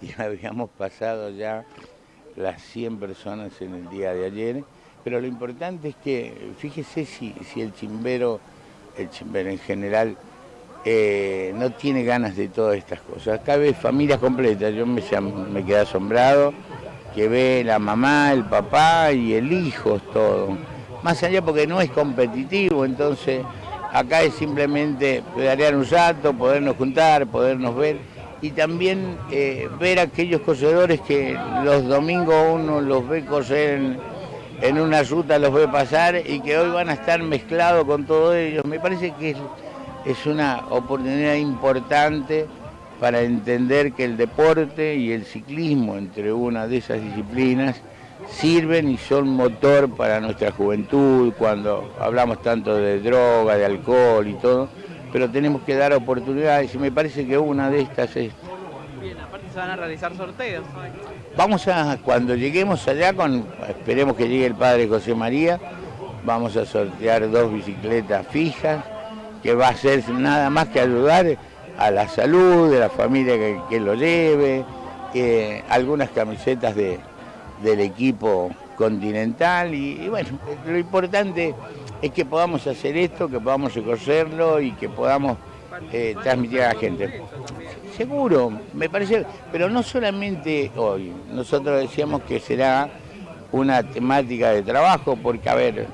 Y habíamos pasado ya las 100 personas en el día de ayer, pero lo importante es que, fíjese si, si el chimbero, el chimbero en general, eh, no tiene ganas de todas estas cosas. Acá ves familias completas, yo me, me quedé asombrado, que ve la mamá, el papá y el hijo, todo. Más allá porque no es competitivo, entonces acá es simplemente pedalear un rato, podernos juntar, podernos ver y también eh, ver aquellos cosedores que los domingos uno los ve coser en, una ruta, los ve pasar y que hoy van a estar mezclados con todos ellos. Me parece que es una oportunidad importante para entender que el deporte y el ciclismo, entre una de esas disciplinas, sirven y son motor para nuestra juventud, cuando hablamos tanto de droga, de alcohol y todo, pero tenemos que dar oportunidades y me parece que una de estas es... Bien, aparte se van a realizar sorteos. Vamos a, cuando lleguemos allá, con, esperemos que llegue el padre José María, vamos a sortear dos bicicletas fijas, que va a ser nada más que ayudar a la salud de la familia que, lo lleve, eh, algunas camisetas de, del equipo continental y, bueno, lo importante es que podamos hacer esto, que podamos recogerlo y que podamos eh, transmitir a la gente. Seguro, me parece, pero no solamente hoy, nosotros decíamos que será una temática de trabajo, porque a ver,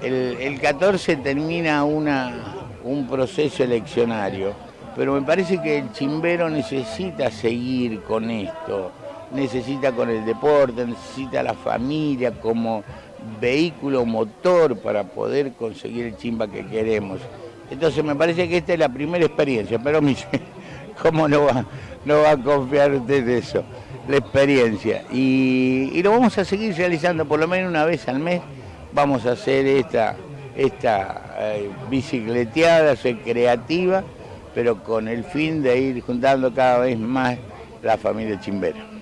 el, el 14 termina una, un proceso eleccionario, pero me parece que el chimbero necesita seguir con esto, necesita con el deporte, necesita la familia como vehículo motor para poder conseguir el chimba que queremos. Entonces me parece que esta es la primera experiencia, pero me ¿cómo no va, no va a confiar usted de eso? La experiencia. Y, lo vamos a seguir realizando por lo menos una vez al mes. Vamos a hacer esta, esta eh, bicicleteada recreativa, pero con el fin de ir juntando cada vez más la familia chimbera.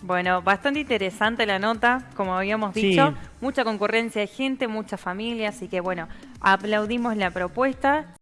Bueno, bastante interesante la nota, como habíamos dicho. Mucha concurrencia de gente, mucha familia, así que bueno, aplaudimos la propuesta.